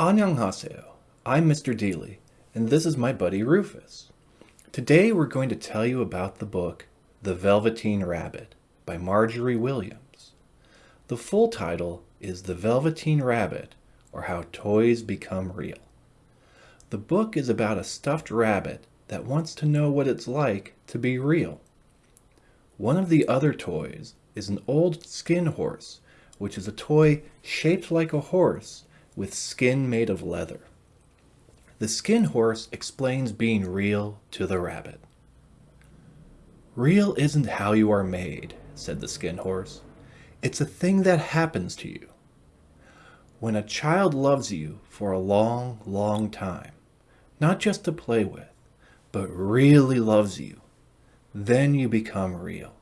Annyeonghaseyo, I'm Mr. Deely, and this is my buddy Rufus. Today we're going to tell you about the book The Velveteen Rabbit by Margery Williams. The full title is The Velveteen Rabbit, or How Toys Become Real. The book is about a stuffed rabbit that wants to know what it's like to be real. One of the other toys is an old skin horse, which is a toy shaped like a horse with skin made of leather. The skin horse explains being real to the rabbit. Real isn't how you are made, said the skin horse. It's a thing that happens to you. When a child loves you for a long, long time, not just to play with, but really loves you, then you become real.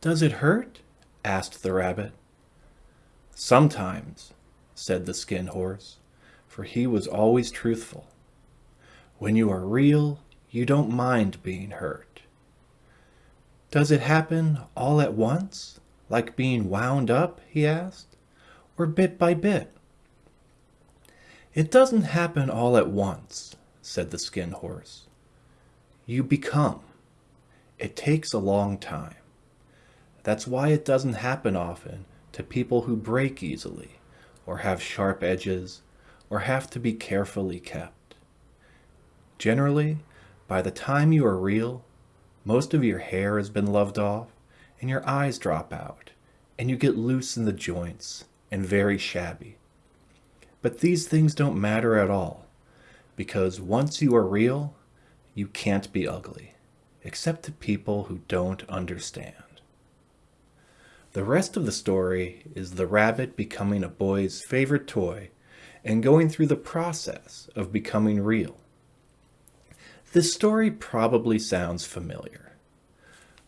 Does it hurt? asked the rabbit. Sometimes, said the skin horse, for he was always truthful. When you are real, you don't mind being hurt. Does it happen all at once, like being wound up, he asked, or bit by bit? It doesn't happen all at once, said the skin horse. You become. It takes a long time. That's why it doesn't happen often to people who break easily, or have sharp edges, or have to be carefully kept. Generally, by the time you are real, most of your hair has been loved off, and your eyes drop out, and you get loose in the joints, and very shabby. But these things don't matter at all, because once you are real, you can't be ugly, except to people who don't understand. The rest of the story is the rabbit becoming a boy's favorite toy and going through the process of becoming real. This story probably sounds familiar.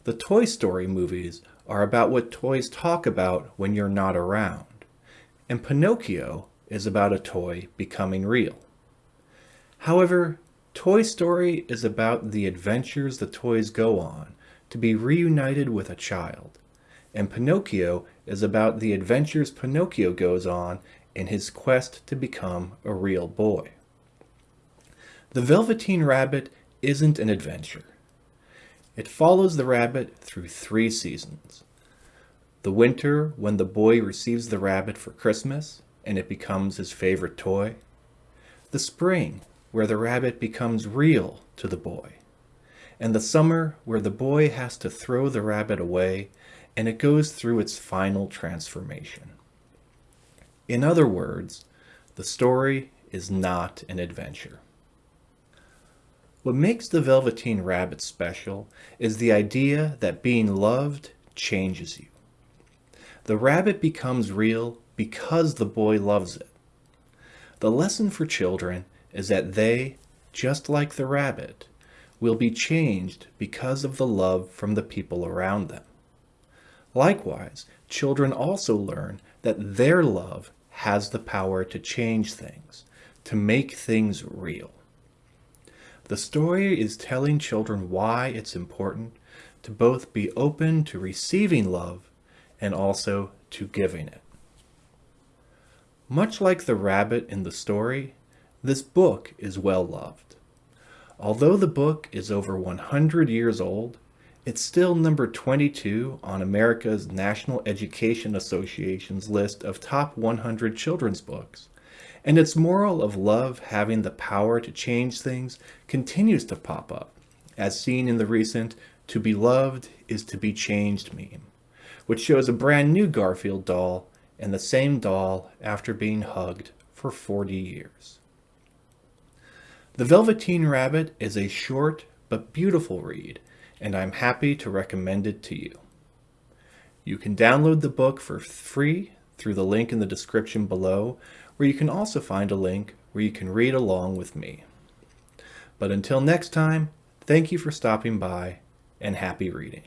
The Toy Story movies are about what toys talk about when you're not around, and Pinocchio is about a toy becoming real. However, Toy Story is about the adventures the toys go on to be reunited with a child and Pinocchio is about the adventures Pinocchio goes on in his quest to become a real boy. The Velveteen Rabbit isn't an adventure. It follows the rabbit through three seasons. The winter, when the boy receives the rabbit for Christmas and it becomes his favorite toy. The spring, where the rabbit becomes real to the boy. And the summer, where the boy has to throw the rabbit away and it goes through its final transformation. In other words, the story is not an adventure. What makes the Velveteen Rabbit special is the idea that being loved changes you. The rabbit becomes real because the boy loves it. The lesson for children is that they, just like the rabbit, will be changed because of the love from the people around them. Likewise, children also learn that their love has the power to change things, to make things real. The story is telling children why it's important to both be open to receiving love and also to giving it. Much like the rabbit in the story, this book is well loved. Although the book is over 100 years old, it's still number 22 on America's National Education Association's list of top 100 children's books. And its moral of love having the power to change things continues to pop up, as seen in the recent To Be Loved is to Be Changed meme, which shows a brand new Garfield doll and the same doll after being hugged for 40 years. The Velveteen Rabbit is a short but beautiful read and I'm happy to recommend it to you. You can download the book for free through the link in the description below, where you can also find a link where you can read along with me. But until next time, thank you for stopping by and happy reading.